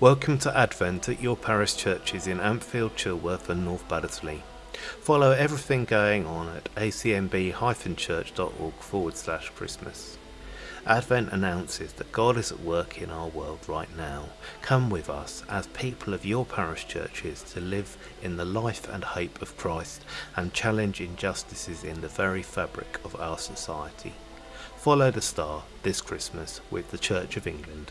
Welcome to Advent at your parish churches in Ampfield, Chilworth and North Baddesley. Follow everything going on at acnb-church.org forward slash Christmas. Advent announces that God is at work in our world right now. Come with us as people of your parish churches to live in the life and hope of Christ and challenge injustices in the very fabric of our society. Follow the star this Christmas with the Church of England.